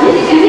Tiene que